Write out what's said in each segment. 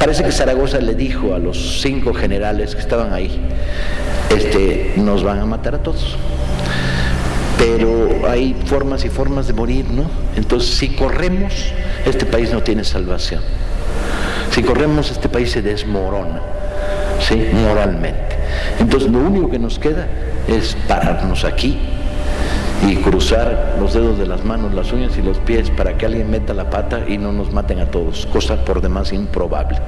Parece que Zaragoza le dijo a los cinco generales que estaban ahí, este, nos van a matar a todos. Pero hay formas y formas de morir, ¿no? Entonces, si corremos, este país no tiene salvación. Si corremos, este país se desmorona, ¿sí? Moralmente. Entonces, lo único que nos queda es pararnos aquí y cruzar los dedos de las manos, las uñas y los pies para que alguien meta la pata y no nos maten a todos, cosa por demás improbable.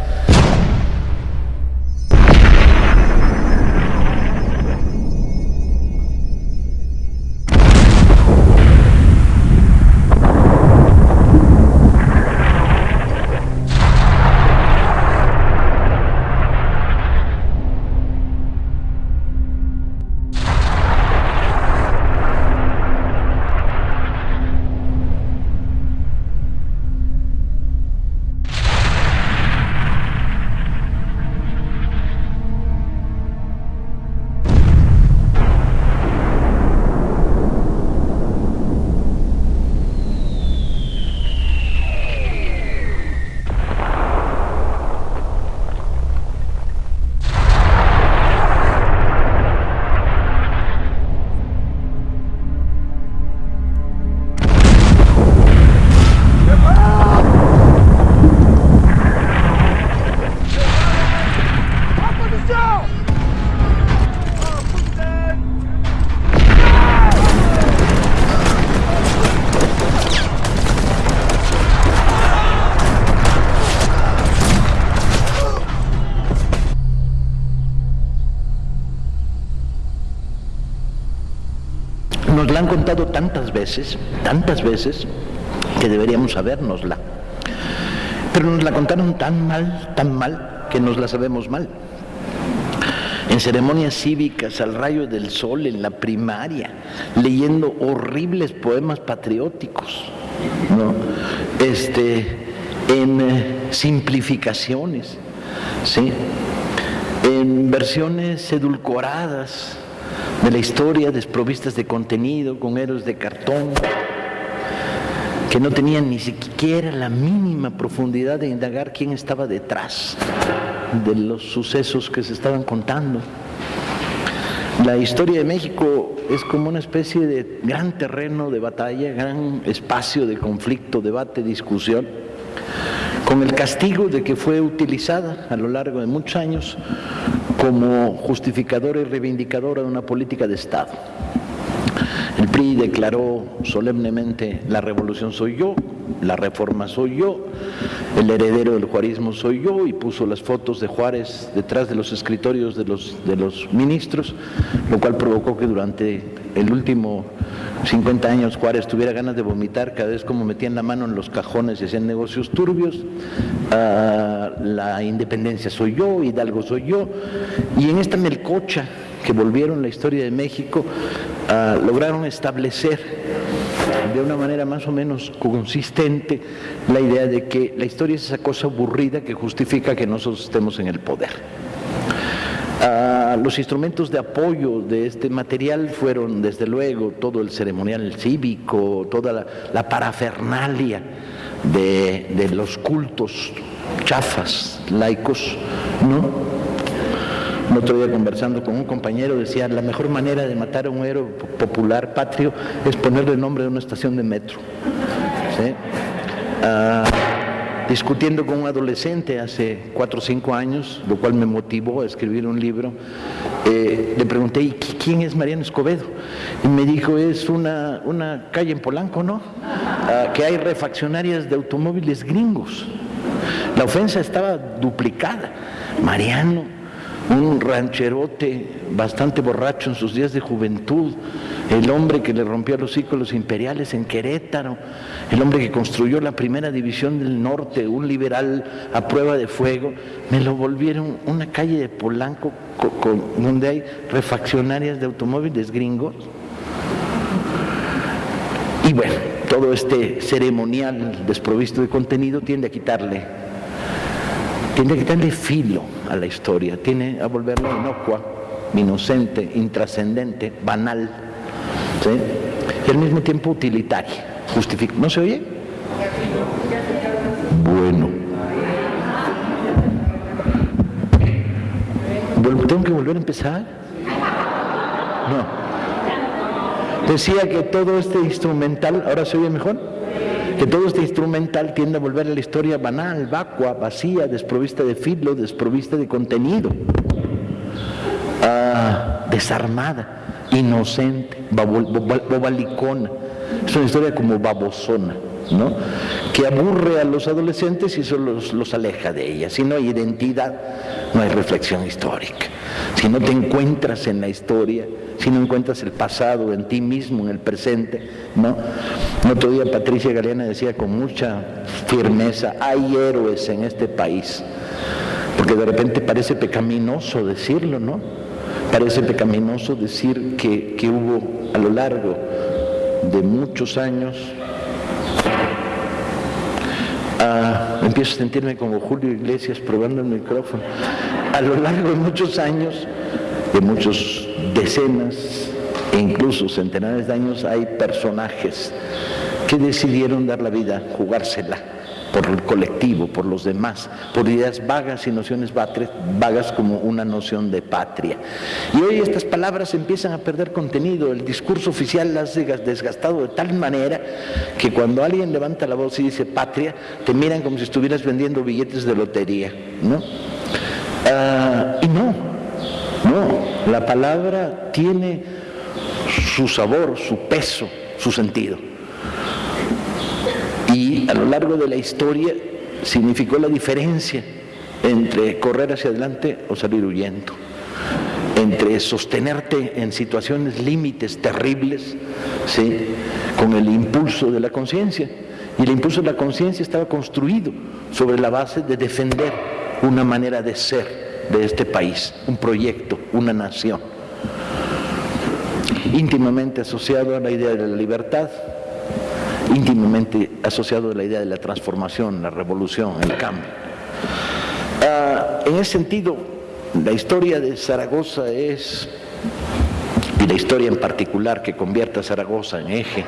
Contado tantas veces, tantas veces, que deberíamos sabérnosla. Pero nos la contaron tan mal, tan mal, que nos la sabemos mal. En ceremonias cívicas, al rayo del sol, en la primaria, leyendo horribles poemas patrióticos, ¿no? este, en eh, simplificaciones, ¿sí? en versiones edulcoradas, de la historia desprovistas de contenido, con héroes de cartón, que no tenían ni siquiera la mínima profundidad de indagar quién estaba detrás de los sucesos que se estaban contando. La historia de México es como una especie de gran terreno de batalla, gran espacio de conflicto, debate, discusión, con el castigo de que fue utilizada a lo largo de muchos años como justificadora y reivindicadora de una política de Estado. El PRI declaró solemnemente la revolución soy yo, la reforma soy yo, el heredero del juarismo soy yo y puso las fotos de Juárez detrás de los escritorios de los, de los ministros, lo cual provocó que durante el último 50 años Juárez tuviera ganas de vomitar cada vez como metían la mano en los cajones y hacían negocios turbios, ah, la independencia soy yo, Hidalgo soy yo, y en esta melcocha que volvieron la historia de México, ah, lograron establecer de una manera más o menos consistente la idea de que la historia es esa cosa aburrida que justifica que nosotros estemos en el poder. Ah, los instrumentos de apoyo de este material fueron, desde luego, todo el ceremonial cívico, toda la, parafernalia de, los cultos chafas, laicos, ¿no? El otro día conversando con un compañero decía, la mejor manera de matar a un héroe popular patrio es ponerle el nombre de una estación de metro. Ah, discutiendo con un adolescente hace cuatro o cinco años, lo cual me motivó a escribir un libro, eh, le pregunté, ¿y quién es Mariano Escobedo? Y me dijo, es una, una calle en Polanco, ¿no? Ah, que hay refaccionarias de automóviles gringos. La ofensa estaba duplicada. Mariano, un rancherote bastante borracho en sus días de juventud, el hombre que le rompió los círculos imperiales en Querétaro, el hombre que construyó la primera división del norte, un liberal a prueba de fuego, me lo volvieron una calle de Polanco donde hay refaccionarias de automóviles gringos. Y bueno, todo este ceremonial desprovisto de contenido tiende a quitarle, tiende a quitarle filo a la historia, tiene a volverla inocua, inocente, intrascendente, banal, y al mismo tiempo utilitaria. ¿No se oye? Bueno. ¿Tengo que volver a empezar? No. Decía que todo este instrumental, ahora se oye mejor, que todo este instrumental tiende a volver a la historia banal, vacua, vacía, desprovista de filo, desprovista de contenido, ah, desarmada, inocente, bobalicona. Es una historia como babosona, ¿no? que aburre a los adolescentes y solo los, los aleja de ella. Si no hay identidad, no hay reflexión histórica. Si no te encuentras en la historia, si no encuentras el pasado en ti mismo, en el presente, ¿no? El otro día Patricia Galeana decía con mucha firmeza, hay héroes en este país, porque de repente parece pecaminoso decirlo, ¿no? Parece pecaminoso decir que, que hubo a lo largo de muchos años Ah, empiezo a sentirme como Julio Iglesias probando el micrófono. A lo largo de muchos años, de muchos decenas e incluso centenares de años, hay personajes que decidieron dar la vida, jugársela por el colectivo, por los demás, por ideas vagas y nociones vagas como una noción de patria. Y hoy estas palabras empiezan a perder contenido, el discurso oficial las ha desgastado de tal manera que cuando alguien levanta la voz y dice patria, te miran como si estuvieras vendiendo billetes de lotería, ¿no? Ah, y no, no, la palabra tiene su sabor, su peso, su sentido a lo largo de la historia significó la diferencia entre correr hacia adelante o salir huyendo, entre sostenerte en situaciones límites terribles, ¿sí? con el impulso de la conciencia. Y el impulso de la conciencia estaba construido sobre la base de defender una manera de ser de este país, un proyecto, una nación, íntimamente asociado a la idea de la libertad, íntimamente asociado a la idea de la transformación, la revolución, el cambio. Ah, en ese sentido, la historia de Zaragoza es, y la historia en particular que convierte a Zaragoza en eje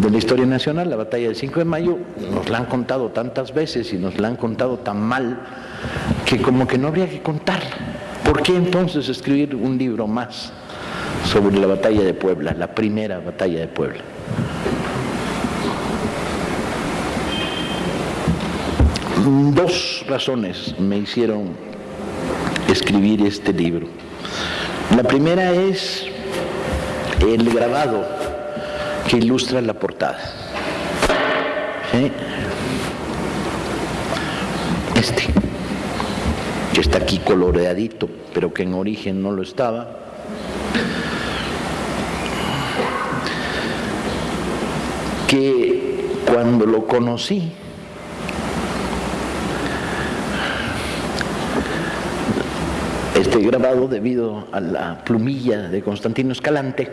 de la historia nacional, la batalla del 5 de mayo, nos la han contado tantas veces y nos la han contado tan mal que como que no habría que contarla. ¿Por qué entonces escribir un libro más sobre la batalla de Puebla, la primera batalla de Puebla? Dos razones me hicieron escribir este libro. La primera es el grabado que ilustra la portada. Este, que está aquí coloreadito, pero que en origen no lo estaba. Que cuando lo conocí, grabado debido a la plumilla de Constantino Escalante,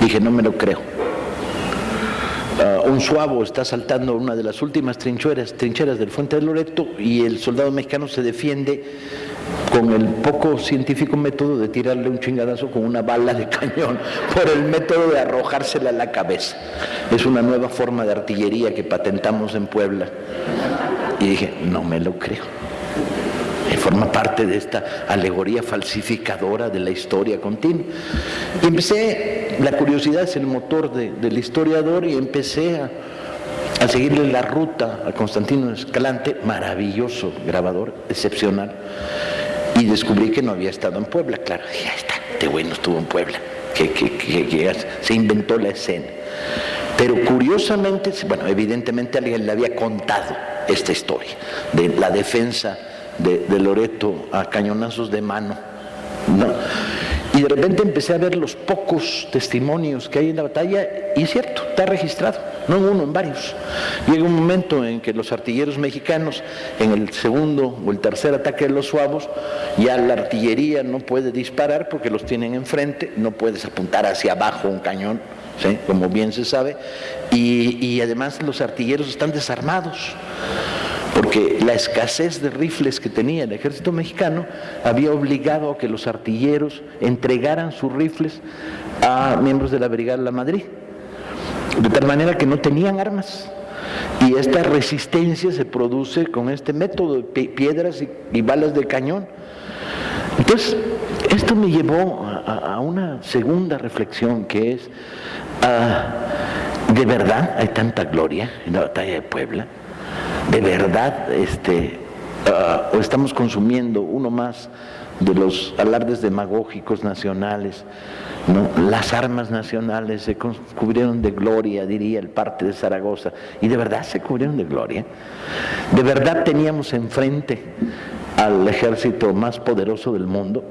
dije, no me lo creo. Ah, un suavo está saltando una de las últimas trincheras, trincheras del Fuente de Loreto y el soldado mexicano se defiende con el poco científico método de tirarle un chingadazo con una bala de cañón, por el método de arrojársela a la cabeza. Es una nueva forma de artillería que patentamos en Puebla. Y dije, no me lo creo forma parte de esta alegoría falsificadora de la historia continua. Y empecé, la curiosidad es el motor del historiador y empecé a, seguirle la ruta a Constantino Escalante, maravilloso grabador, excepcional, y descubrí que no había estado en Puebla. Claro, ya está, este güey no estuvo en Puebla, que, que, se inventó la escena. Pero curiosamente, bueno, evidentemente alguien le había contado esta historia de la defensa de, Loreto a cañonazos de mano. Y de repente empecé a ver los pocos testimonios que hay en la batalla, y cierto, está registrado, no en uno, en varios. Llega un momento en que los artilleros mexicanos, en el segundo o el tercer ataque de los suavos, ya la artillería no puede disparar porque los tienen enfrente, no puedes apuntar hacia abajo un cañón, como bien se sabe, y, y además los artilleros están desarmados porque la escasez de rifles que tenía el ejército mexicano había obligado a que los artilleros entregaran sus rifles a miembros de la Brigada de la Madrid, de tal manera que no tenían armas. Y esta resistencia se produce con este método de piedras y, balas de cañón. Entonces, esto me llevó a, una segunda reflexión que es, ah, ¿de verdad hay tanta gloria en la batalla de Puebla? ¿De verdad este, ah, o estamos consumiendo uno más de los alardes demagógicos nacionales? Las armas nacionales se cubrieron de gloria, diría el parte de Zaragoza, y de verdad se cubrieron de gloria. De verdad teníamos enfrente al ejército más poderoso del mundo.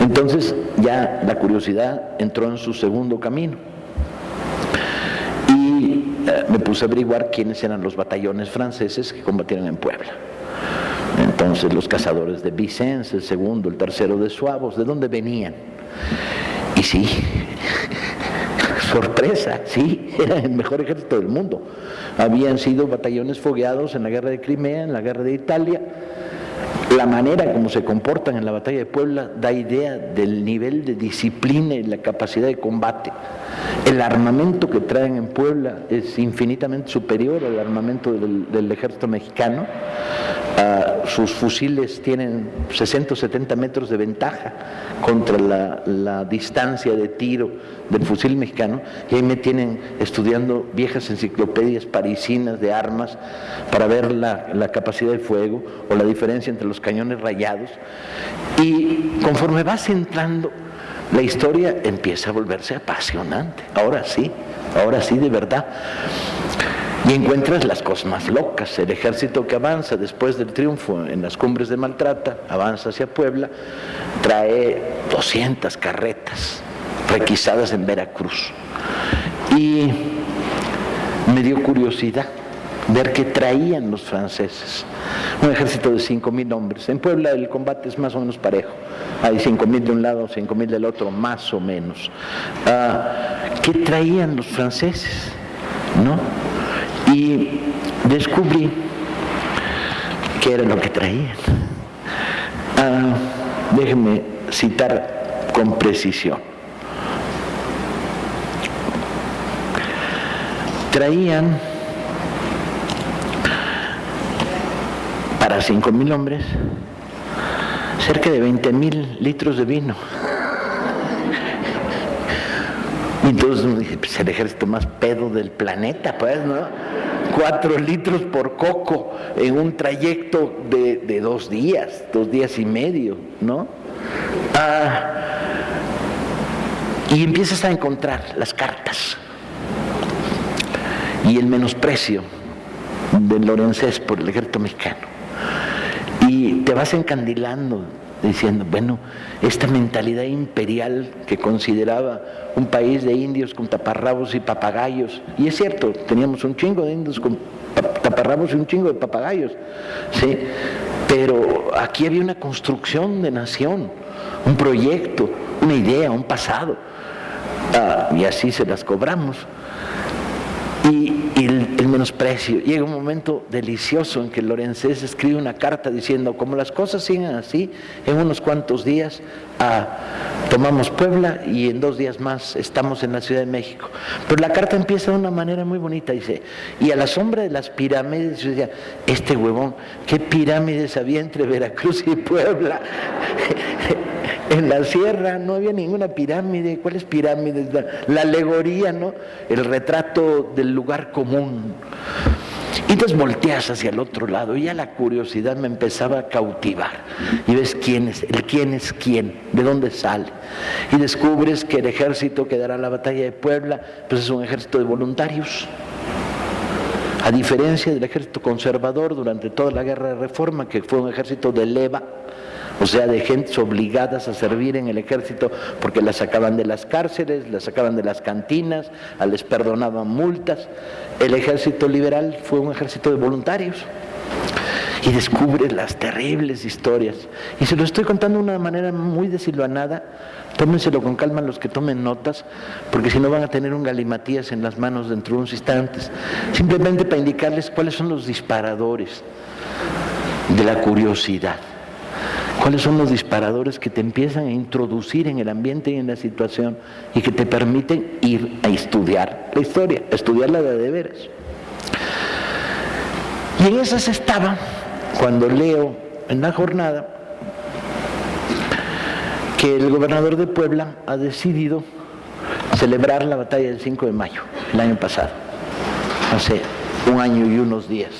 Entonces ya la curiosidad entró en su segundo camino. Eh, me puse a averiguar quiénes eran los batallones franceses que combatieron en Puebla. Entonces los cazadores de Vicence, el segundo, el tercero de Suavos, ¿de dónde venían? Y sí, sorpresa, sí, era el mejor ejército del mundo. Habían sido batallones fogueados en la guerra de Crimea, en la guerra de Italia, la manera como se comportan en la batalla de Puebla da idea del nivel de disciplina y la capacidad de combate. El armamento que traen en Puebla es infinitamente superior al armamento del, ejército mexicano. Ah, sus fusiles tienen 60 o 70 metros de ventaja contra la, distancia de tiro del fusil mexicano y ahí me tienen estudiando viejas enciclopedias parisinas de armas para ver la, la capacidad de fuego o la diferencia entre los cañones rayados y conforme vas entrando la historia empieza a volverse apasionante. Ahora sí, ahora sí de verdad. Y encuentras las cosas más locas. El ejército que avanza después del triunfo en las cumbres de Maltrata, avanza hacia Puebla, trae 200 carretas requisadas en Veracruz. Y me dio curiosidad ver qué traían los franceses. Un ejército de 5.000 hombres. En Puebla el combate es más o menos parejo. Hay 5.000 de un lado, 5.000 del otro, más o menos. Ah, ¿Qué traían los franceses? ¿No? Y descubrí qué era lo que traían. Ah, déjenme citar con precisión. Traían para 5.000 hombres cerca de 20.000 litros de vino. Y entonces dije, pues el ejército más pedo del planeta, pues, ¿no? Cuatro litros por coco en un trayecto de, dos días, dos días y medio, ¿no? Ah, y empiezas a encontrar las cartas y el menosprecio del Lorenzés por el ejército mexicano y te vas encandilando diciendo, bueno, esta mentalidad imperial que consideraba un país de indios con taparrabos y papagayos, y es cierto, teníamos un chingo de indios con taparrabos y un chingo de papagayos, ¿sí? pero aquí había una construcción de nación, un proyecto, una idea, un pasado, ah, y así se las cobramos. Y el, menosprecio. Llega un momento delicioso en que Lorenzés escribe una carta diciendo, como las cosas siguen así, en unos cuantos días ah, tomamos Puebla y en dos días más estamos en la Ciudad de México. Pero la carta empieza de una manera muy bonita, dice, y a la sombra de las pirámides, yo decía, este huevón, ¿qué pirámides había entre Veracruz y Puebla? en la sierra no había ninguna pirámide. ¿Cuáles pirámides? La, alegoría, ¿no? El retrato del lugar común. Y entonces volteas hacia el otro lado y ya la curiosidad me empezaba a cautivar. Y ves quién es, el quién es quién, de dónde sale. Y descubres que el ejército que dará la batalla de Puebla, pues es un ejército de voluntarios. A diferencia del ejército conservador durante toda la guerra de reforma, que fue un ejército de leva, o sea, de gentes obligadas a servir en el ejército porque las sacaban de las cárceles, las sacaban de las cantinas, les perdonaban multas. El ejército liberal fue un ejército de voluntarios y descubre las terribles historias. Y se lo estoy contando de una manera muy desilvanada. Tómenselo con calma los que tomen notas, porque si no van a tener un galimatías en las manos dentro de unos instantes. Simplemente para indicarles cuáles son los disparadores de la curiosidad. ¿Cuáles son los disparadores que te empiezan a introducir en el ambiente y en la situación y que te permiten ir a estudiar la historia, estudiarla de deberes? Y en esas estaba cuando leo en la jornada que el gobernador de Puebla ha decidido celebrar la batalla del 5 de mayo, el año pasado, hace un año y unos días.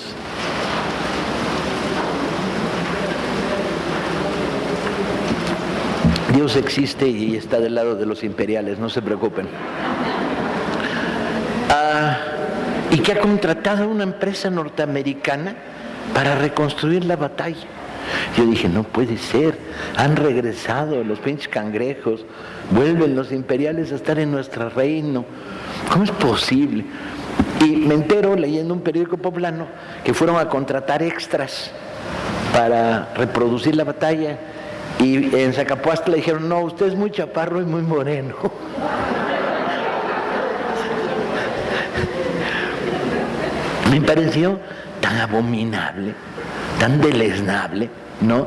Dios existe y está del lado de los imperiales, no se preocupen. Ah, y que ha contratado a una empresa norteamericana para reconstruir la batalla. Yo dije, no puede ser, han regresado los pinches cangrejos, vuelven los imperiales a estar en nuestro reino. ¿Cómo es posible? Y me entero leyendo un periódico poblano que fueron a contratar extras para reproducir la batalla y en Zacapuastla le dijeron, no, usted es muy chaparro y muy moreno. me pareció tan abominable tan deleznable, ¿no?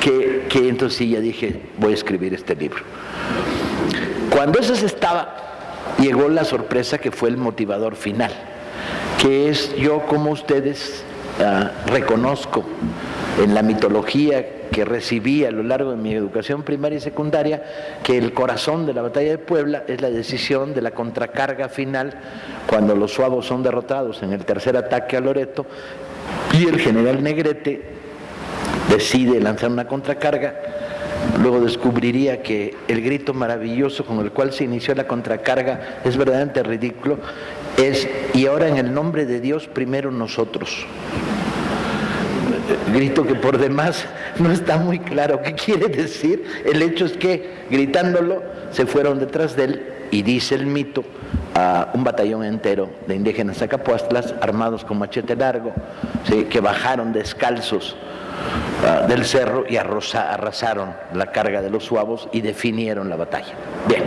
Que, entonces sí ya dije, voy a escribir este libro. Cuando eso se estaba, llegó la sorpresa que fue el motivador final, que es yo como ustedes ah, reconozco en la mitología que recibí a lo largo de mi educación primaria y secundaria, que el corazón de la batalla de Puebla es la decisión de la contracarga final, cuando los suavos son derrotados en el tercer ataque a Loreto, y el general Negrete decide lanzar una contracarga. Luego descubriría que el grito maravilloso con el cual se inició la contracarga es verdaderamente ridículo. Es, y ahora en el nombre de Dios, primero nosotros. Grito que por demás no está muy claro qué quiere decir. El hecho es que gritándolo se fueron detrás de él y dice el mito a un batallón entero de indígenas zacapuastlas armados con machete largo, que bajaron descalzos ah, del cerro y arrasaron la carga de los suavos y definieron la batalla. Bien,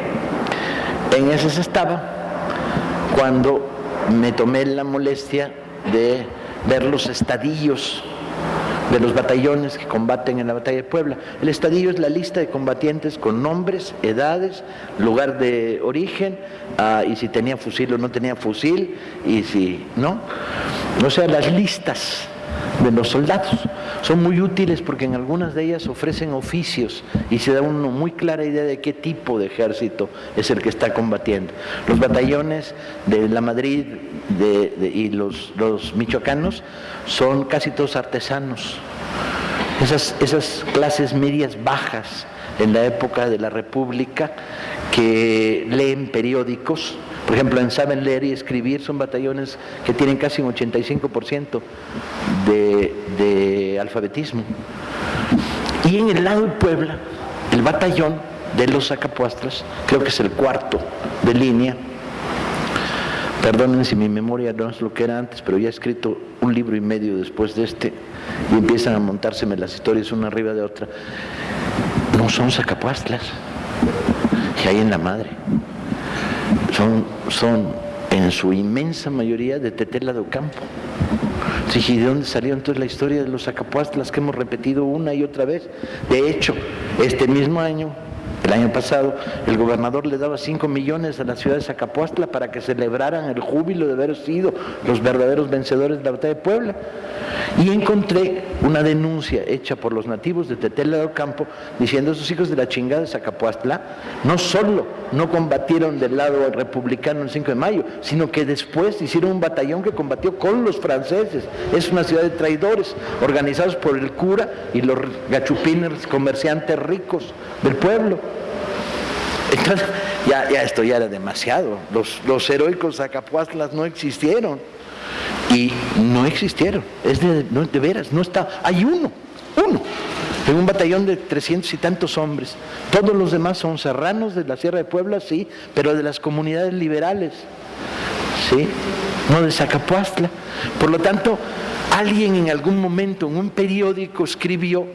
en ese se estaba cuando me tomé la molestia de ver los estadillos de los batallones que combaten en la batalla de Puebla. El estadio es la lista de combatientes con nombres, edades, lugar de origen, ah, y si tenía fusil o no tenía fusil, y si no. O sea, las listas de los soldados son muy útiles porque en algunas de ellas ofrecen oficios y se da una muy clara idea de qué tipo de ejército es el que está combatiendo. Los batallones de la Madrid y los, los michoacanos son casi todos artesanos. Esas, esas clases medias bajas en la época de la República que leen periódicos, por ejemplo, en Saben Leer y Escribir son batallones que tienen casi un 85% de, alfabetismo. Y en el lado de Puebla, el batallón de los Zacapuastras, creo que es el cuarto de línea, Perdonen si mi memoria no es lo que era antes, pero ya he escrito un libro y medio después de este y empiezan a montárseme las historias una arriba de otra. No son sacapuastlas que hay en la madre. Son, en su inmensa mayoría de Tetela de Ocampo. ¿y de dónde salió entonces la historia de los sacapuastlas que hemos repetido una y otra vez? De hecho, este mismo año el año pasado el gobernador le daba 5 millones a la ciudad de Zacapuastla para que celebraran el júbilo de haber sido los verdaderos vencedores de la batalla de Puebla. Y encontré una denuncia hecha por los nativos de Tetela del Campo diciendo esos hijos de la chingada de Zacapuastla no solo no combatieron del lado republicano el 5 de mayo, sino que después hicieron un batallón que combatió con los franceses. Es una ciudad de traidores organizados por el cura y los gachupines comerciantes ricos del pueblo. Entonces, ya, esto ya era demasiado. Los, los heroicos Zacapuastlas no existieron. Y no existieron. Es de, veras, no está. Hay uno, uno, en un batallón de trescientos y tantos hombres. Todos los demás son serranos de la Sierra de Puebla, sí, pero de las comunidades liberales, sí, no de Zacapuastla. Por lo tanto, alguien en algún momento en un periódico escribió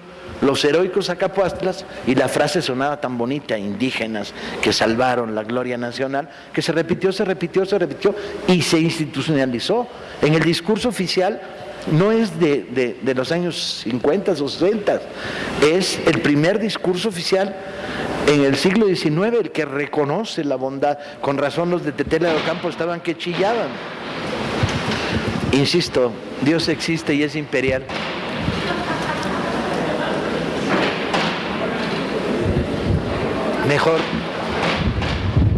los heroicos Acapuastlas, y la frase sonaba tan bonita, indígenas que salvaron la gloria nacional, que se repitió, se repitió, se repitió y se institucionalizó. En el discurso oficial no es de, los años 50 o 60, es el primer discurso oficial en el siglo XIX el que reconoce la bondad. Con razón los de Tetela de Ocampo estaban que chillaban. Insisto, Dios existe y es imperial. Mejor.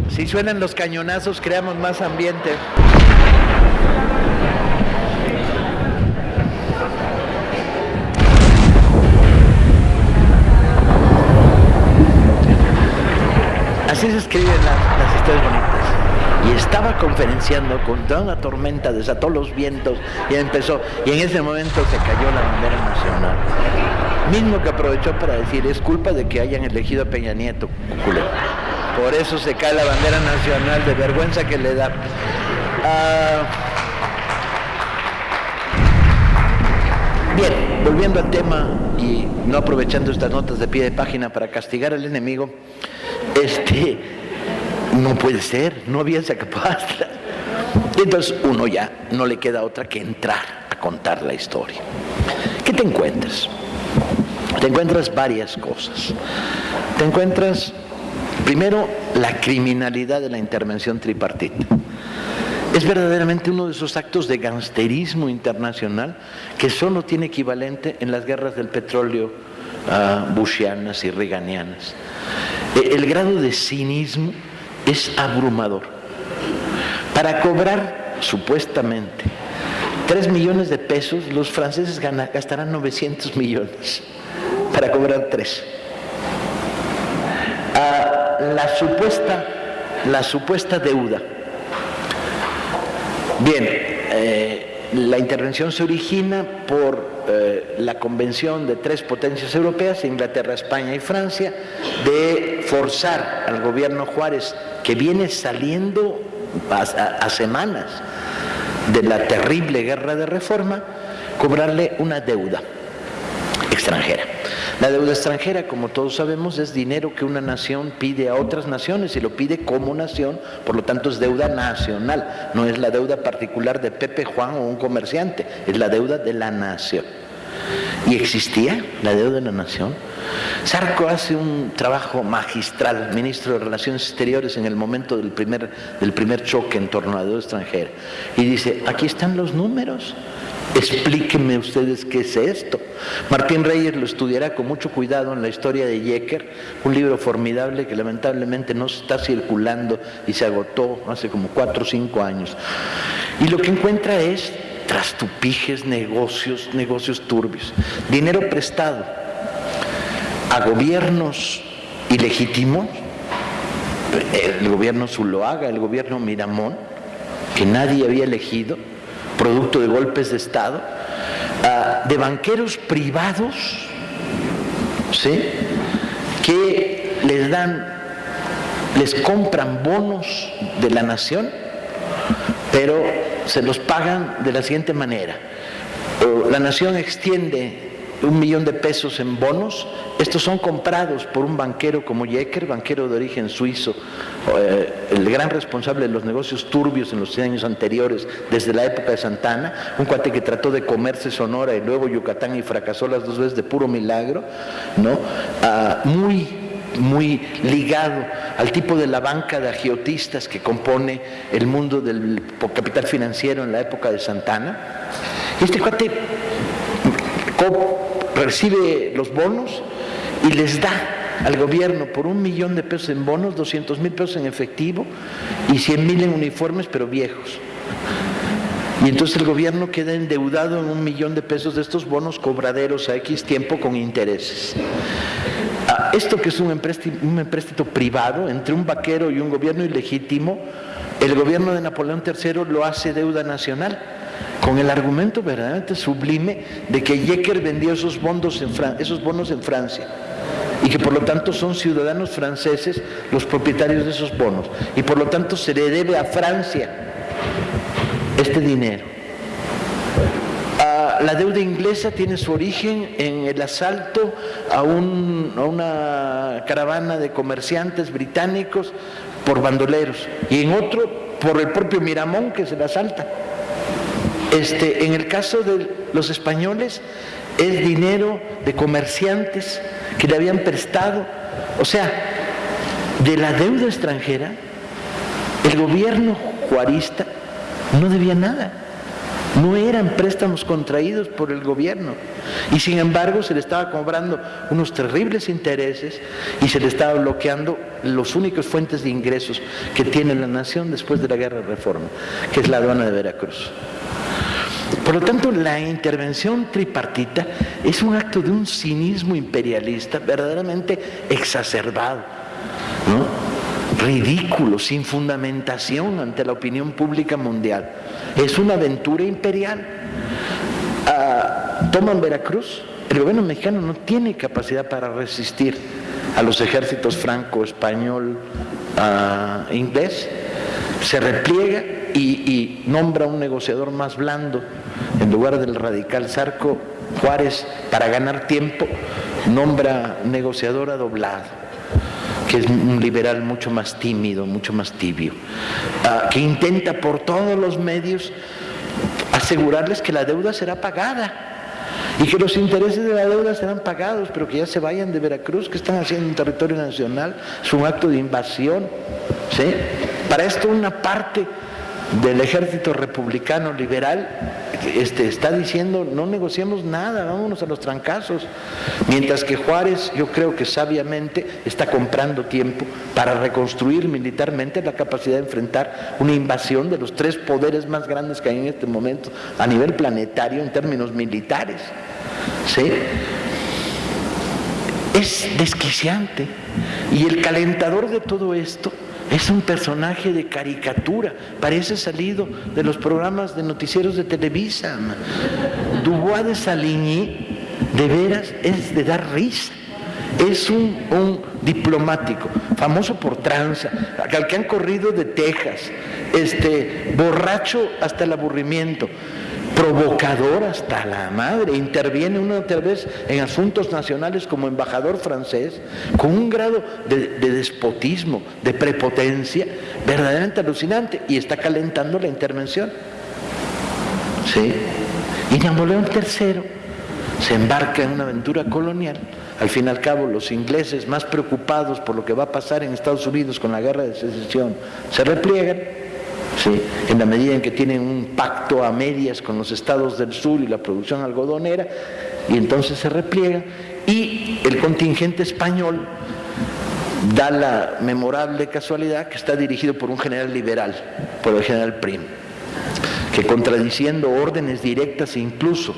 Si suenan los cañonazos, creamos más ambiente. Así escriben las, historias bonitas. Y estaba conferenciando con toda una tormenta, desató los vientos y empezó. Y en ese momento se cayó la bandera nacional. Mismo que aprovechó para decir, es culpa de que hayan elegido a Peña Nieto, Por eso se cae la bandera nacional, de vergüenza que le da. Ah, bien, volviendo al tema y no aprovechando estas notas de pie de página para castigar al enemigo, este, no puede ser, no había esa capacidad. Entonces uno ya no le queda otra que entrar a contar la historia. ¿Qué te encuentras? Te encuentras varias cosas. Te encuentras, primero, la criminalidad de la intervención tripartita. Es verdaderamente uno de esos actos de gangsterismo internacional que solo tiene equivalente en las guerras del petróleo bushianas y reganianas. E, el grado de cinismo es abrumador. Para cobrar, supuestamente, 3 millones de pesos, los franceses gastarán 900 millones para cobrar 3. Ah, la, supuesta, la supuesta deuda. Bien, eh, la intervención se origina por eh, la convención de tres potencias europeas, Inglaterra, España y Francia, de forzar al gobierno Juárez, que viene saliendo a, semanas de la terrible guerra de reforma, cobrarle una deuda extranjera. La deuda extranjera, como todos sabemos, es dinero que una nación pide a otras naciones y lo pide como nación, por lo tanto es deuda nacional, no es la deuda particular de Pepe, Juan o un comerciante, es la deuda de la nación. Y existía la deuda de la nación. Sarco hace un trabajo magistral, ministro de Relaciones Exteriores, en el momento del primer, del primer choque en torno a la deuda extranjera. Y dice, aquí están los números, explíquenme ustedes qué es esto. Martín Reyes lo estudiará con mucho cuidado en la historia de Yecker, un libro formidable que lamentablemente no está circulando y se agotó hace como cuatro o cinco años. Y lo que encuentra es trastupijes, negocios, negocios turbios, dinero prestado a gobiernos ilegítimos, el gobierno Zuloaga, el gobierno Miramón, que nadie había elegido, producto de golpes de Estado, de banqueros privados, ¿sí? que les dan, les compran bonos de la nación, pero se los pagan de la siguiente manera. La nación extiende un millón de pesos en bonos, estos son comprados por un banquero como Yecker, banquero de origen suizo, eh, el gran responsable de los negocios turbios en los años anteriores, desde la época de Santana, un cuate que trató de comerse Sonora y luego Yucatán y fracasó las dos veces de puro milagro, ¿no? Ah, muy muy ligado al tipo de la banca de agiotistas que compone el mundo del capital financiero en la época de Santana. Este cuate recibe los bonos y les da al gobierno por un millón de pesos en bonos, 200 mil pesos en efectivo y 100 mil en uniformes, pero viejos. Y entonces el gobierno queda endeudado en un millón de pesos de estos bonos cobraderos a X tiempo con intereses. Esto que es un empréstito, privado entre un vaquero y un gobierno ilegítimo, el gobierno de Napoleón III lo hace deuda nacional con el argumento verdaderamente sublime de que Yecker vendió esos bonos en Francia y que por lo tanto son ciudadanos franceses los propietarios de esos bonos y por lo tanto se le debe a Francia este dinero. La deuda inglesa tiene su origen en el asalto a, a una caravana de comerciantes británicos por bandoleros y en otro por el propio Miramón que se la asalta. Este, en el caso de los españoles es dinero de comerciantes que le habían prestado. O sea, de la deuda extranjera, el gobierno juarista no debía nada. No eran préstamos contraídos por el gobierno. Y sin embargo se le estaba cobrando unos terribles intereses y se le estaba bloqueando los únicos fuentes de ingresos que tiene la nación después de la guerra de reforma, que es la aduana de Veracruz. Por lo tanto, la intervención tripartita es un acto de un cinismo imperialista verdaderamente exacerbado, ridículo, sin fundamentación ante la opinión pública mundial. Es una aventura imperial. Ah, toman Veracruz, el gobierno mexicano no tiene capacidad para resistir a los ejércitos franco, español, ah, inglés, se repliega y, nombra un negociador más blando. En lugar del radical Zarco Juárez para ganar tiempo, nombra negociador a doblado, que es un liberal mucho más tímido, mucho más tibio, ah, que intenta por todos los medios asegurarles que la deuda será pagada y que los intereses de la deuda serán pagados, pero que ya se vayan de Veracruz, que están haciendo en territorio nacional, es un acto de invasión. ¿sí? Para esto una parte del ejército republicano liberal este, está diciendo no negociemos nada, vámonos a los trancazos. Mientras que Juárez, yo creo que sabiamente está comprando tiempo para reconstruir militarmente la capacidad de enfrentar una invasión de los tres poderes más grandes que hay en este momento a nivel planetario en términos militares. ¿Sí? Es desquiciante. Y el calentador de todo esto es un personaje de caricatura, parece salido de los programas de noticieros de Televisa. Dubois de Saligny, de veras, es de dar risa. Es un, diplomático, famoso por tranza, al que han corrido de Texas, este, borracho hasta el aburrimiento provocador hasta la madre, interviene una otra vez en asuntos nacionales como embajador francés, con un grado de, despotismo, de prepotencia, verdaderamente alucinante, y está calentando la intervención. ¿Sí? Y Napoleón III se embarca en una aventura colonial. Al fin y al cabo, los ingleses, más preocupados por lo que va a pasar en Estados Unidos con la guerra de secesión, se repliegan en la medida en que tienen un pacto a medias con los estados del sur y la producción algodonera, y entonces se repliega, y el contingente español da la memorable casualidad que está dirigido por un general liberal, por el general Prim, que contradiciendo órdenes directas e incluso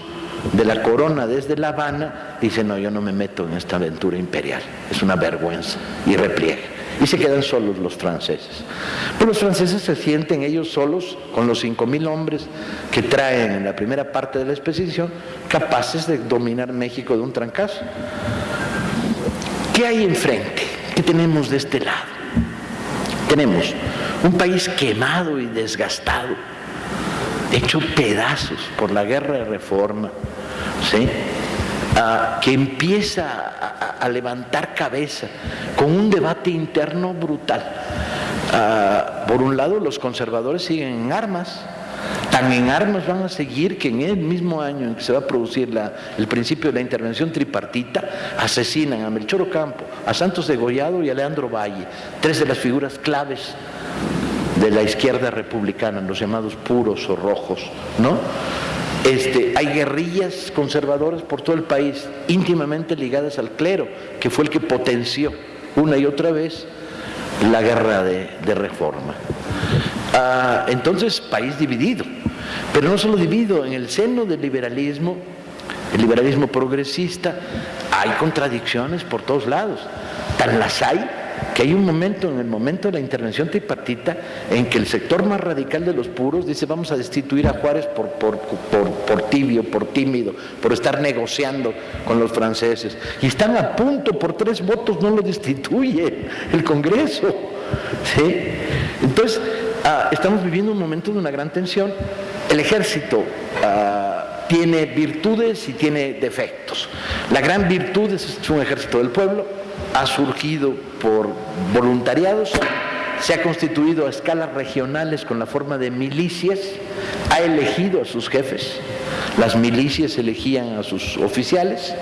de la corona desde La Habana, dice, no, yo no me meto en esta aventura imperial, es una vergüenza, y repliega y se quedan solos los franceses. Pero los franceses se sienten ellos solos con los 5.000 hombres que traen en la primera parte de la expedición, capaces de dominar México de un trancazo. ¿Qué hay enfrente? ¿Qué tenemos de este lado? Tenemos un país quemado y desgastado, hecho pedazos por la guerra de reforma, ¿sí? Que empieza a, levantar cabeza con un debate interno brutal. Ah, por un lado, los conservadores siguen en armas, tan en armas van a seguir que en el mismo año en que se va a producir el principio de la intervención tripartita, asesinan a Melchor Ocampo, a Santos Degollado y a Leandro Valle, tres de las figuras claves de la izquierda republicana, los llamados puros o rojos, ¿no? Este, hay guerrillas conservadoras por todo el país, íntimamente ligadas al clero, que fue el que potenció una y otra vez la guerra de, reforma. Ah, entonces, país dividido, pero no solo dividido, en el seno del liberalismo, el liberalismo progresista, hay contradicciones por todos lados. Tan las hay que hay un momento, en el momento de la intervención tripartita, en que el sector más radical de los puros dice vamos a destituir a Juárez por, tibio, por tímido, por estar negociando con los franceses. Y están a punto, por tres votos no lo destituye el Congreso. Entonces, ah, estamos viviendo un momento de una gran tensión. El ejército... Ah, tiene virtudes y tiene defectos. La gran virtud es un ejército del pueblo, ha surgido por voluntariados, se ha constituido a escalas regionales con la forma de milicias, ha elegido a sus jefes, las milicias elegían a sus oficiales,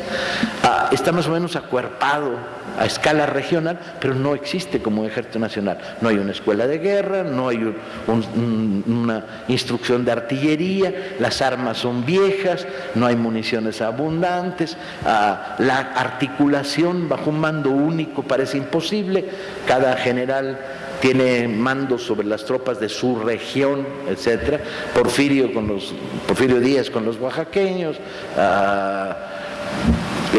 ah, está más o menos acuerpado a escala regional, pero no existe como ejército nacional. No hay una escuela de guerra, no hay una instrucción de artillería, las armas son viejas, no hay municiones abundantes, ah, la articulación bajo un mando único parece imposible, cada general tiene mando sobre las tropas de su región, etcétera. Porfirio con los Porfirio Díaz con los oaxaqueños, ah,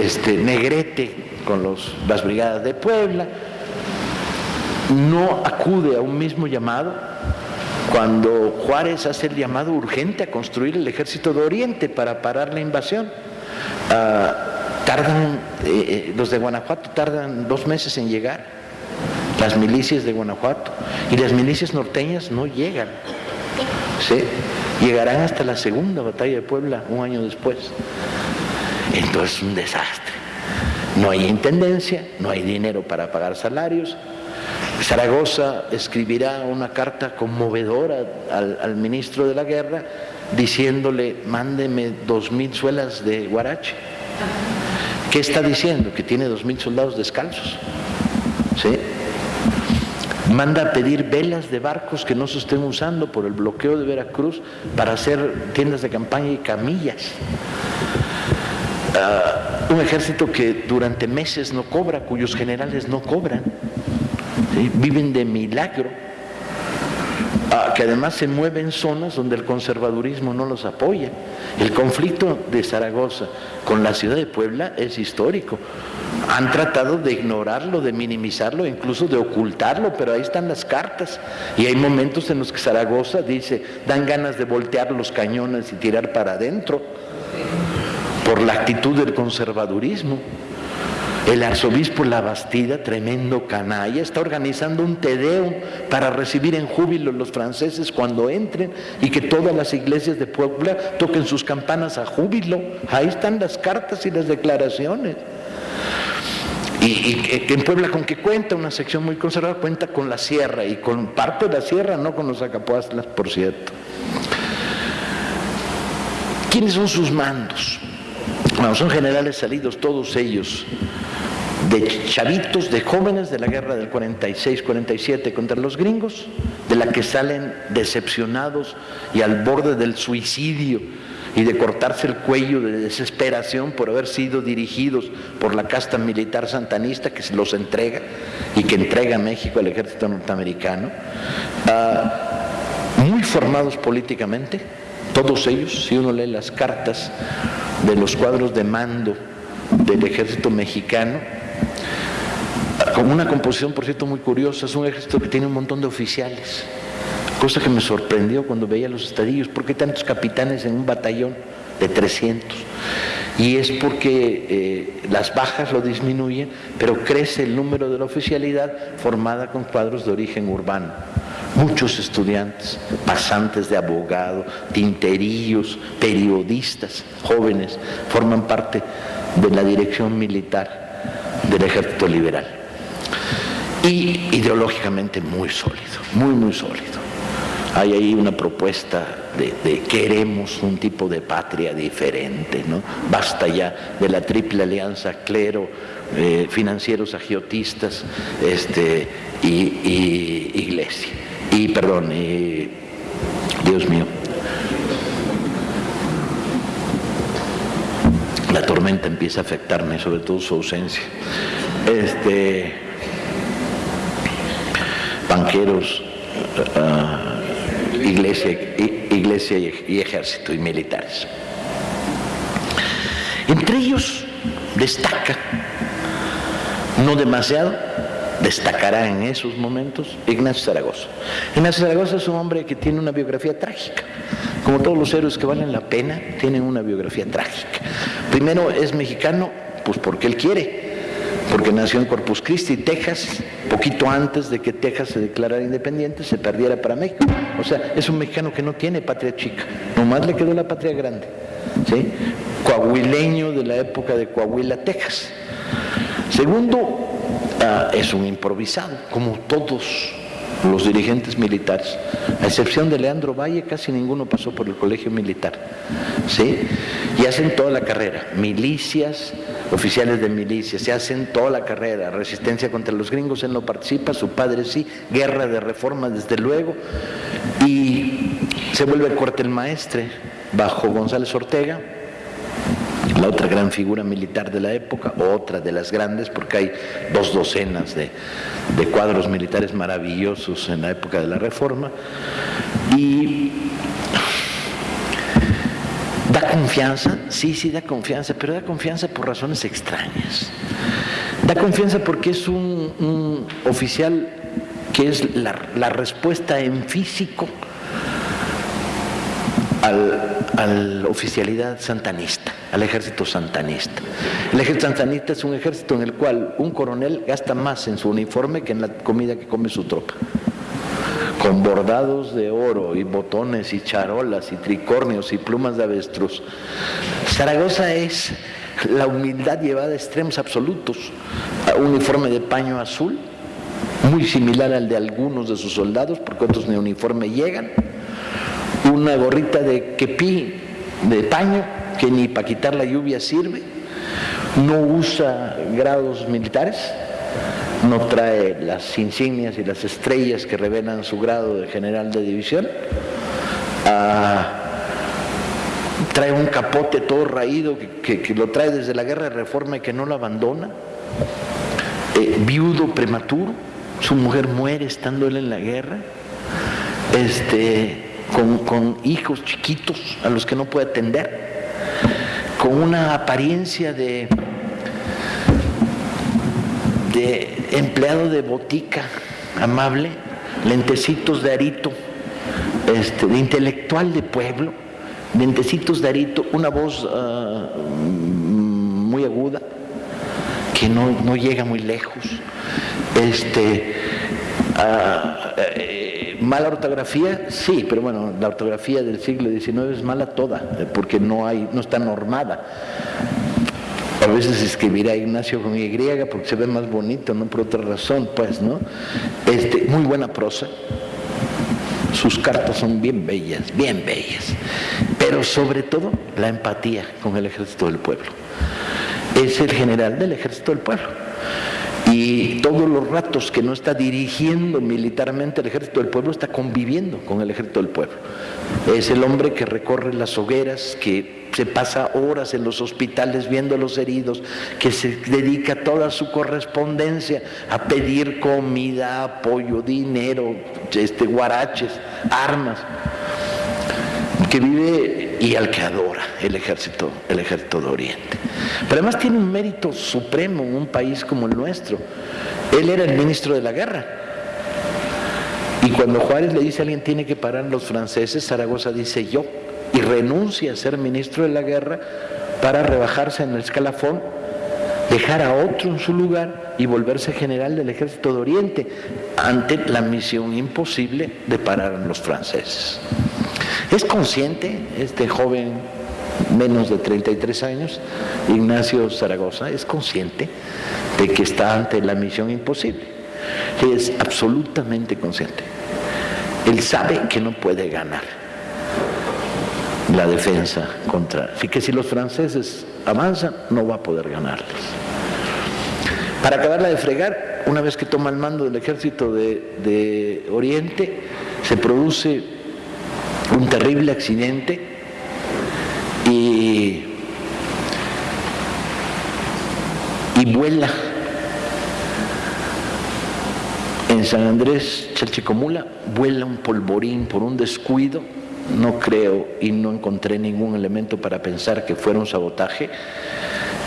este Negrete con los, las brigadas de Puebla, no acude a un mismo llamado cuando Juárez hace el llamado urgente a construir el ejército de Oriente para parar la invasión. Ah, tardan, eh, eh, los de Guanajuato tardan dos meses en llegar, las milicias de Guanajuato, y las milicias norteñas no llegan. ¿sí? Llegarán hasta la segunda batalla de Puebla, un año después. Entonces, un desastre. No hay intendencia, no hay dinero para pagar salarios. Zaragoza escribirá una carta conmovedora al, ministro de la guerra diciéndole, mándeme dos mil suelas de guarache. ¿Qué está diciendo? Que tiene dos mil soldados descalzos. ¿Sí? Manda a pedir velas de barcos que no se estén usando por el bloqueo de Veracruz para hacer tiendas de campaña y camillas. Ah, un ejército que durante meses no cobra, cuyos generales no cobran, viven de milagro, ah, que además se mueve en zonas donde el conservadurismo no los apoya. El conflicto de Zaragoza con la ciudad de Puebla es histórico. Han tratado de ignorarlo, de minimizarlo, incluso de ocultarlo, pero ahí están las cartas. Y hay momentos en los que Zaragoza dice, dan ganas de voltear los cañones y tirar para adentro por la actitud del conservadurismo. El arzobispo La Bastida, tremendo canalla, está organizando un tedeo para recibir en júbilo los franceses cuando entren y que todas las iglesias de Puebla toquen sus campanas a júbilo. Ahí están las cartas y las declaraciones. Y, en Puebla con qué cuenta, una sección muy conservadora, cuenta con la sierra y con parte de la sierra, no con los acapuastlas, por cierto. ¿Quiénes son sus mandos? Bueno, son generales salidos todos ellos de chavitos, de jóvenes de la guerra del 46-47 contra los gringos, de la que salen decepcionados y al borde del suicidio y de cortarse el cuello de desesperación por haber sido dirigidos por la casta militar santanista que los entrega y que entrega México al ejército norteamericano, ah, muy formados políticamente, todos ellos, si uno lee las cartas de los cuadros de mando del ejército mexicano, con una composición, por cierto, muy curiosa, es un ejército que tiene un montón de oficiales, cosa que me sorprendió cuando veía los estadillos, ¿por qué tantos capitanes en un batallón de 300? Y es porque eh, las bajas lo disminuyen, pero crece el número de la oficialidad formada con cuadros de origen urbano muchos estudiantes, pasantes de abogado, tinterillos, periodistas, jóvenes, forman parte de la dirección militar del ejército liberal. Y ideológicamente muy sólido, muy, muy sólido. Hay ahí una propuesta de, queremos un tipo de patria diferente, ¿no? Basta ya de la triple alianza clero, eh, financieros agiotistas este, y iglesia. Y perdón, Dios mío, la tormenta empieza a afectarme, sobre todo su ausencia. Este, banqueros, ah, iglesia, iglesia y ejército y militares. Entre ellos destaca, no demasiado, destacará en esos momentos Ignacio Zaragoza. Ignacio Zaragoza es un hombre que tiene una biografía trágica. Como todos los héroes que valen la pena, tienen una biografía trágica. Primero es mexicano, pues porque él quiere, porque nació en Corpus Christi, Texas, poquito antes de que Texas se declarara independiente, se perdiera para México. O sea, es un mexicano que no tiene patria chica, nomás le quedó la patria grande. ¿sí? Coahuileño de la época de Coahuila, Texas. Segundo, Ah, es un improvisado, como todos los dirigentes militares. A excepción de Leandro Valle, casi ninguno pasó por el colegio militar. ¿sí? Y hacen toda la carrera. Milicias, oficiales de milicias, se hacen toda la carrera. Resistencia contra los gringos, él no participa, su padre sí. Guerra de reforma, desde luego. Y se vuelve cuartel maestre bajo González Ortega la otra gran figura militar de la época, otra de las grandes, porque hay dos docenas de, cuadros militares maravillosos en la época de la Reforma, y da confianza, sí, sí da confianza, pero da confianza por razones extrañas. Da confianza porque es un, oficial que es la, respuesta en físico a la oficialidad santanista, al ejército santanista. El ejército santanista es un ejército en el cual un coronel gasta más en su uniforme que en la comida que come su tropa. Con bordados de oro y botones y charolas y tricornios y plumas de avestruz. Zaragoza es la humildad llevada a extremos absolutos. Un uniforme de paño azul, muy similar al de algunos de sus soldados, porque otros ni uniforme llegan una gorrita de quepí, de paño, que ni para quitar la lluvia sirve, no usa grados militares, no trae las insignias y las estrellas que revelan su grado de general de división, ah, trae un capote todo raído que, lo trae desde la guerra de reforma y que no lo abandona, eh, viudo prematuro, su mujer muere estando él en la guerra, este, con, hijos chiquitos a los que no puede atender, con una apariencia de, de empleado de botica amable, lentecitos de arito, este, de intelectual de pueblo, lentecitos de arito, una voz ah, muy aguda, que no, llega muy lejos, este, ah, eh, ¿Mala ortografía? Sí, pero bueno, la ortografía del siglo XIX es mala toda, porque no, hay, no está normada. A veces escribirá Ignacio con Y porque se ve más bonito, no por otra razón, pues, ¿no? Este, muy buena prosa. Sus cartas son bien bellas, bien bellas. Pero sobre todo la empatía con el ejército del pueblo. Es el general del ejército del pueblo y todos los ratos que no está dirigiendo militarmente el ejército del pueblo, está conviviendo con el ejército del pueblo. Es el hombre que recorre las hogueras, que se pasa horas en los hospitales viendo a los heridos, que se dedica toda su correspondencia a pedir comida, apoyo, dinero, este, guaraches, armas, que vive y al que adora el ejército, el ejército de Oriente. Pero además tiene un mérito supremo en un país como el nuestro. Él era el ministro de la guerra. Y cuando Juárez le dice a alguien tiene que parar los franceses, Zaragoza dice yo, y renuncia a ser ministro de la guerra para rebajarse en el escalafón, dejar a otro en su lugar y volverse general del ejército de Oriente ante la misión imposible de parar a los franceses. ¿Es consciente este joven menos de 33 años, Ignacio Zaragoza, es consciente de que está ante la misión imposible. Es absolutamente consciente. Él sabe que no puede ganar la defensa contra... Así que si los franceses avanzan, no va a poder ganarles. Para acabarla de fregar, una vez que toma el mando del ejército de, de Oriente, se produce un terrible accidente y, vuela en San Andrés Chalchicomula, vuela un polvorín por un descuido, no creo y no encontré ningún elemento para pensar que fuera un sabotaje,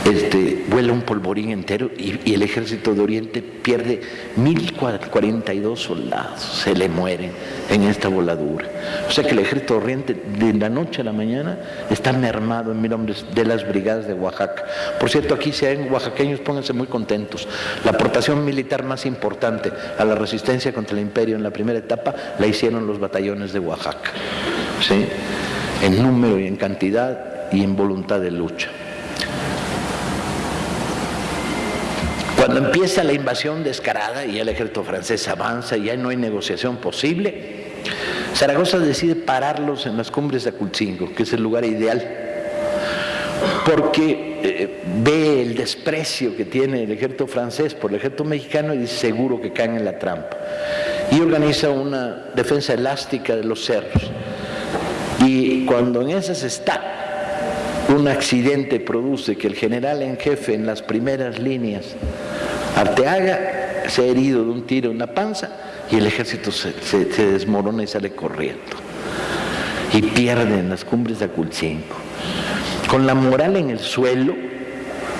este, vuela un polvorín entero y, el ejército de Oriente pierde 1042 soldados, se le mueren en esta voladura. O sea que el ejército de Oriente de la noche a la mañana está mermado en mil hombres de las brigadas de Oaxaca. Por cierto, aquí si hay oaxaqueños, pónganse muy contentos. La aportación militar más importante a la resistencia contra el imperio en la primera etapa la hicieron los batallones de Oaxaca, en número y en cantidad y en voluntad de lucha. Cuando empieza la invasión descarada y el ejército francés avanza y ya no hay negociación posible, Zaragoza decide pararlos en las cumbres de Aculcingo, que es el lugar ideal, porque eh, ve el desprecio que tiene el ejército francés por el ejército mexicano y dice seguro que caen en la trampa. Y organiza una defensa elástica de los cerros. Y cuando en esas está, un accidente produce que el general en jefe en las primeras líneas, Arteaga, se ha herido de un tiro en la panza y el ejército se, desmorona y sale corriendo. Y pierde en las cumbres de Aculcingo. Con la moral en el suelo,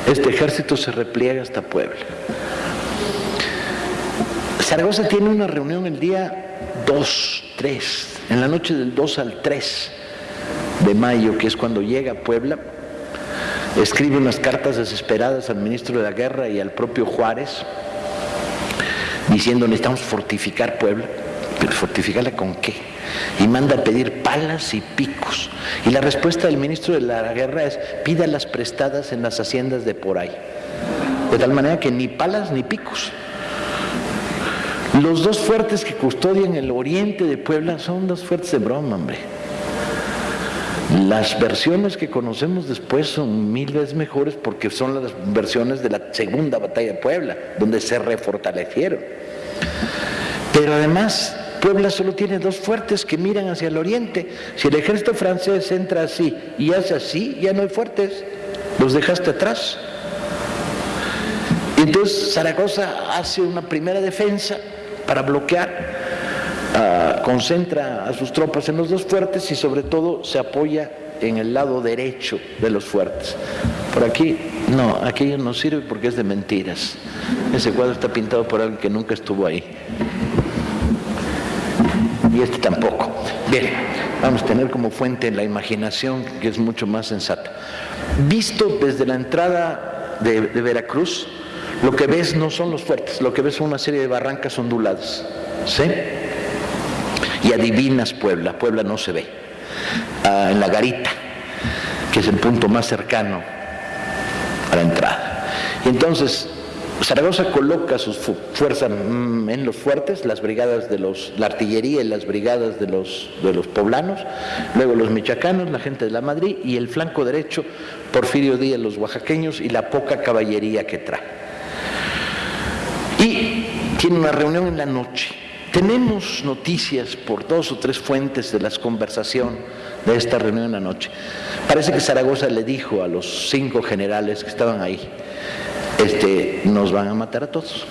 este ejército se repliega hasta Puebla. Zaragoza tiene una reunión el día 2, 3, en la noche del 2 al 3 de mayo, que es cuando llega a Puebla, escribe unas cartas desesperadas al ministro de la Guerra y al propio Juárez, diciendo necesitamos fortificar Puebla, pero fortificarla con qué? Y manda a pedir palas y picos. Y la respuesta del ministro de la Guerra es pídalas prestadas en las haciendas de por ahí. De tal manera que ni palas ni picos. Los dos fuertes que custodian el oriente de Puebla son dos fuertes de broma, hombre. Las versiones que conocemos después son mil veces mejores porque son las versiones de la segunda batalla de Puebla, donde se refortalecieron. Pero además, Puebla solo tiene dos fuertes que miran hacia el oriente. Si el ejército francés entra así y hace así, ya no hay fuertes, los dejaste atrás. Entonces Zaragoza hace una primera defensa para bloquear Ah, concentra a sus tropas en los dos fuertes y sobre todo se apoya en el lado derecho de los fuertes. Por aquí, no, aquello no sirve porque es de mentiras. Ese cuadro está pintado por alguien que nunca estuvo ahí. Y este tampoco. Bien, vamos a tener como fuente la imaginación, que es mucho más sensata. Visto desde la entrada de, de Veracruz, lo que ves no son los fuertes, lo que ves son una serie de barrancas onduladas. ¿Sí? Y adivinas Puebla, Puebla no se ve, ah, en la garita, que es el punto más cercano a la entrada. Y entonces Zaragoza coloca sus fuerzas mm, en los fuertes, las brigadas de los, la artillería y las brigadas de los, poblanos, luego los michoacanos, la gente de la Madrid y el flanco derecho, Porfirio Díaz, los oaxaqueños y la poca caballería que trae. Y tiene una reunión en la noche tenemos noticias por dos o tres fuentes de las conversación de esta reunión anoche. Parece que Zaragoza le dijo a los cinco generales que estaban ahí, este, nos van a matar a todos.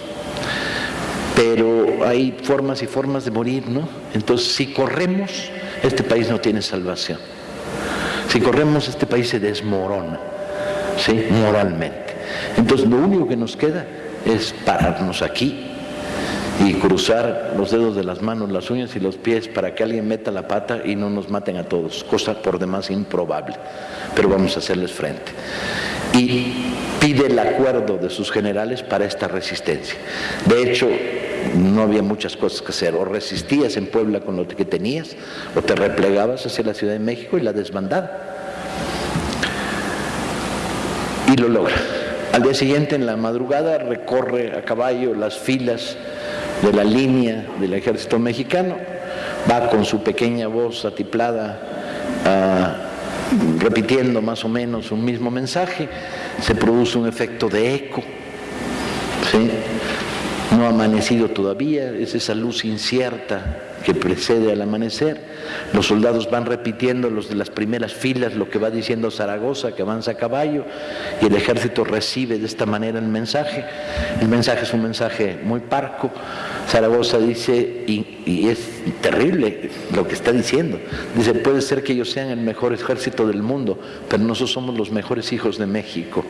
Pero hay formas y formas de morir, ¿no? Entonces, si corremos, este país no tiene salvación. Si corremos, este país se desmorona, ¿sí? Moralmente. Entonces, lo único que nos queda es pararnos aquí y cruzar los dedos de las manos, las uñas y los pies para que alguien meta la pata y no nos maten a todos, cosa por demás improbable, pero vamos a hacerles frente. Y pide el acuerdo de sus generales para esta resistencia. De hecho, no había muchas cosas que hacer, o resistías en Puebla con lo que tenías, o te replegabas hacia la Ciudad de México y la desbandada. Y lo logra. Al día siguiente, en la madrugada, recorre a caballo las filas de la línea del ejército mexicano, va con su pequeña voz atiplada ah, repitiendo más o menos un mismo mensaje, se produce un efecto de eco, no ha amanecido todavía, es esa luz incierta que precede al amanecer. Los soldados van repitiendo los de las primeras filas lo que va diciendo Zaragoza, que avanza a caballo, y el ejército recibe de esta manera el mensaje. El mensaje es un mensaje muy parco. Zaragoza dice, y, es terrible lo que está diciendo, dice, puede ser que ellos sean el mejor ejército del mundo, pero nosotros somos los mejores hijos de México.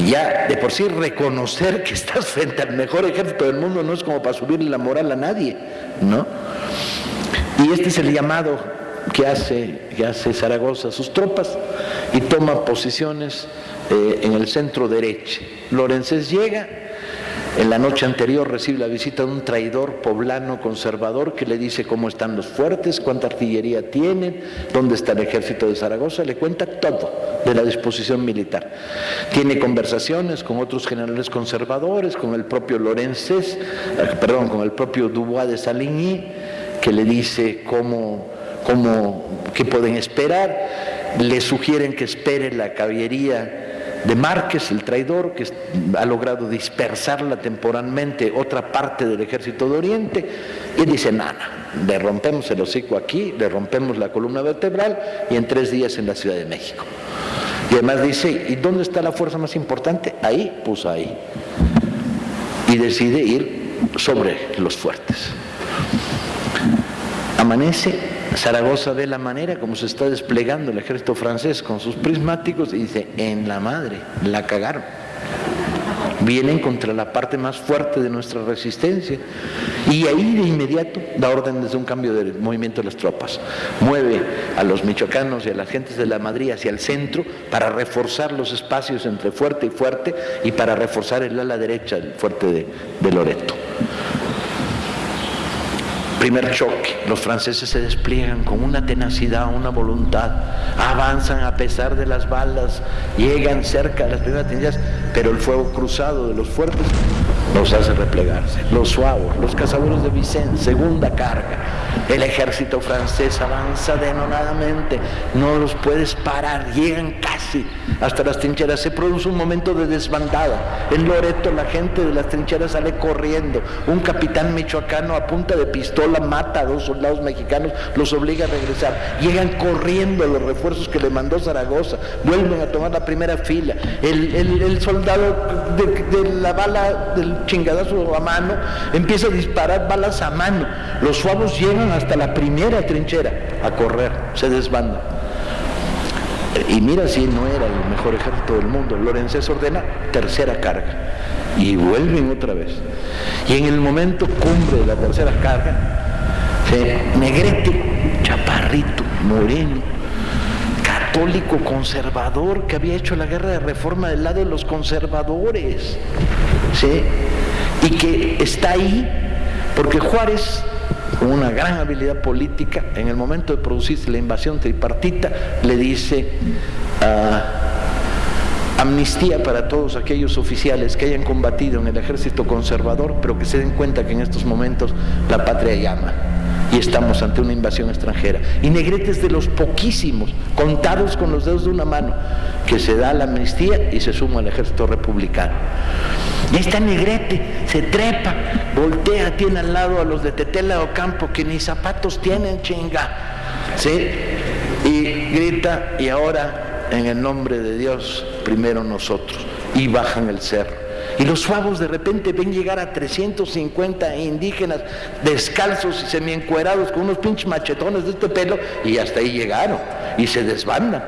Y ya de por sí reconocer que estás frente al mejor ejército del mundo no es como para subirle la moral a nadie, ¿no? Y este es el llamado que hace, que hace Zaragoza a sus tropas y toma posiciones eh, en el centro derecho. Lorenzés llega En la noche anterior recibe la visita de un traidor poblano conservador que le dice cómo están los fuertes, cuánta artillería tienen, dónde está el ejército de Zaragoza, le cuenta todo de la disposición militar. Tiene conversaciones con otros generales conservadores, con el propio Lorences, eh, perdón, con el propio Dubois de Saligny, que le dice cómo, cómo, qué pueden esperar, le sugieren que espere la caballería de Márquez, el traidor, que ha logrado dispersarla temporalmente otra parte del ejército de Oriente, y dice, nada, le rompemos el hocico aquí, le rompemos la columna vertebral y en tres días en la Ciudad de México. Y además dice, ¿y dónde está la fuerza más importante? Ahí, pues ahí. Y decide ir sobre los fuertes. Amanece Zaragoza ve la manera como se está desplegando el ejército francés con sus prismáticos y dice, en la madre, la cagaron. Vienen contra la parte más fuerte de nuestra resistencia. Y ahí de inmediato da orden desde un cambio de movimiento de las tropas. Mueve a los michoacanos y a las gentes de la Madrid hacia el centro para reforzar los espacios entre fuerte y fuerte y para reforzar el ala derecha del fuerte de, de Loreto. Primer choque, los franceses se despliegan con una tenacidad, una voluntad, avanzan a pesar de las balas, llegan cerca de las primeras trincheras, pero el fuego cruzado de los fuertes los hace replegarse. Los suavos, los cazadores de Vicente, segunda carga. El ejército francés avanza denonadamente, no los puedes parar, llegan casi hasta las trincheras. Se produce un momento de desbandada. En Loreto la gente de las trincheras sale corriendo. Un capitán michoacano a punta de pistola mata a dos soldados mexicanos, los obliga a regresar. Llegan corriendo los refuerzos que le mandó Zaragoza, vuelven a tomar la primera fila. El, soldado de, la bala del chingadazo a mano empieza a disparar balas a mano. Los suavos llegan hasta la primera trinchera a correr, se desbandan. Y mira si no era el mejor ejército del mundo. Lorenzés ordena tercera carga. Y vuelven otra vez. Y en el momento cumbre de la tercera carga, se, Negrete, chaparrito, moreno, católico conservador que había hecho la guerra de reforma del lado de los conservadores. ¿sí? Y que está ahí porque Juárez una gran habilidad política, en el momento de producirse la invasión tripartita, le dice ah, amnistía para todos aquellos oficiales que hayan combatido en el ejército conservador, pero que se den cuenta que en estos momentos la patria llama y estamos ante una invasión extranjera. Y Negrete es de los poquísimos, contados con los dedos de una mano, que se da la amnistía y se suma al ejército republicano. Y ahí está Negrete, se trepa, voltea, tiene al lado a los de Tetela Ocampo que ni zapatos tienen, chinga. ¿Sí? Y grita, y ahora en el nombre de Dios, primero nosotros. Y bajan el cerro. Y los suavos de repente ven llegar a 350 indígenas descalzos y semiencuerados con unos pinches machetones de este pelo y hasta ahí llegaron y se desbandan.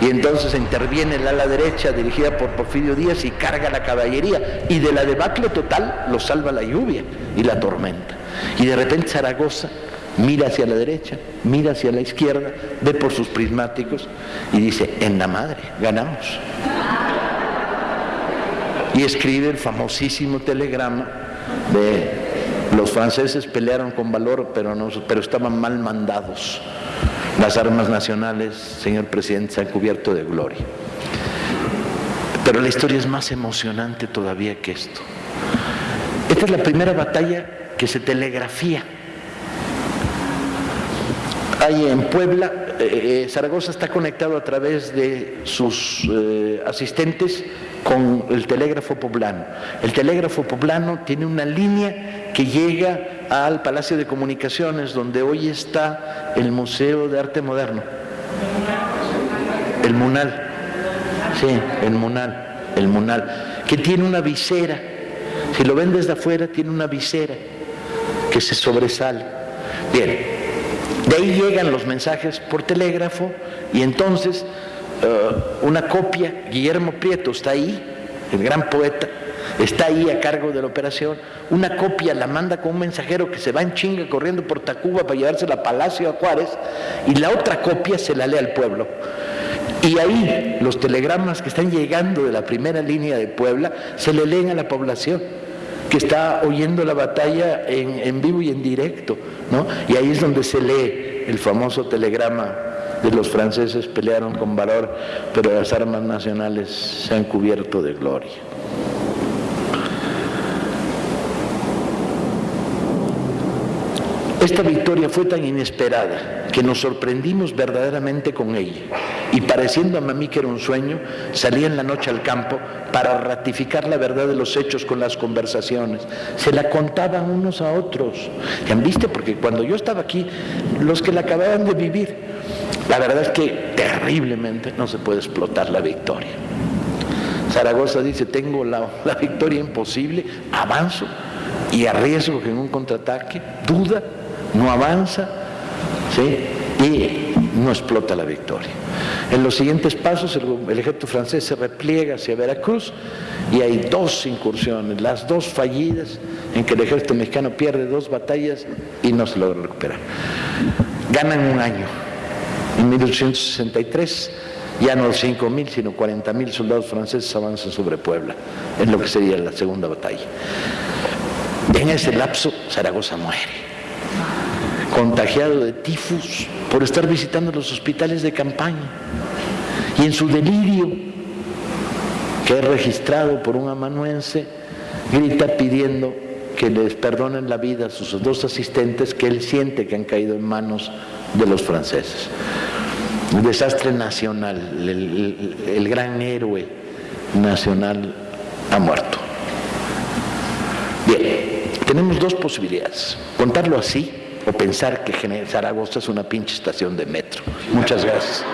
Y entonces interviene el ala derecha dirigida por Porfirio Díaz y carga la caballería. Y de la debacle total lo salva la lluvia y la tormenta. Y de repente Zaragoza mira hacia la derecha, mira hacia la izquierda, ve por sus prismáticos y dice, en la madre, ganamos. Y escribe el famosísimo telegrama de los franceses pelearon con valor, pero, no, pero estaban mal mandados. Las armas nacionales, señor presidente, se han cubierto de gloria. Pero la historia es más emocionante todavía que esto. Esta es la primera batalla que se telegrafía. Ahí en Puebla, eh, eh, Zaragoza está conectado a través de sus eh, asistentes con el telégrafo poblano. El telégrafo poblano tiene una línea que llega al Palacio de Comunicaciones, donde hoy está el Museo de Arte Moderno. El Munal. Sí, el Munal. El Munal. Que tiene una visera. Si lo ven desde afuera, tiene una visera que se sobresale. Bien, de ahí llegan los mensajes por telégrafo y entonces eh, una copia, Guillermo Prieto está ahí, el gran poeta, está ahí a cargo de la operación, una copia la manda con un mensajero que se va en chinga corriendo por Tacuba para llevársela a Palacio a Juárez, y la otra copia se la lee al pueblo. Y ahí los telegramas que están llegando de la primera línea de Puebla se le leen a la población. que está oyendo la batalla en, vivo y en directo, ¿no? Y ahí es donde se lee el famoso telegrama de los franceses pelearon con valor, pero las armas nacionales se han cubierto de gloria. Esta victoria fue tan inesperada que nos sorprendimos verdaderamente con ella y pareciendo a mí que era un sueño, salí en la noche al campo para ratificar la verdad de los hechos con las conversaciones. Se la contaban unos a otros. ¿Ya han visto? Porque cuando yo estaba aquí, los que la acababan de vivir, la verdad es que terriblemente no se puede explotar la victoria. Zaragoza dice, tengo la, la victoria imposible, avanzo y arriesgo que en un contraataque, duda, no avanza y no explota la victoria. En los siguientes pasos el, ejército francés se repliega hacia Veracruz y hay dos incursiones, las dos fallidas en que el ejército mexicano pierde dos batallas y no se logra recuperar. Ganan un año. En 1863 ya no 5.000 sino 40.000 soldados franceses avanzan sobre Puebla, en lo que sería la segunda batalla. En ese lapso Zaragoza muere contagiado de tifus por estar visitando los hospitales de campaña. Y en su delirio, que es registrado por un amanuense, grita pidiendo que les perdonen la vida a sus dos asistentes que él siente que han caído en manos de los franceses. Un desastre nacional, el, el gran héroe nacional ha muerto. Bien, tenemos dos posibilidades. Contarlo así o pensar que Zaragoza es una pinche estación de metro. Muchas gracias.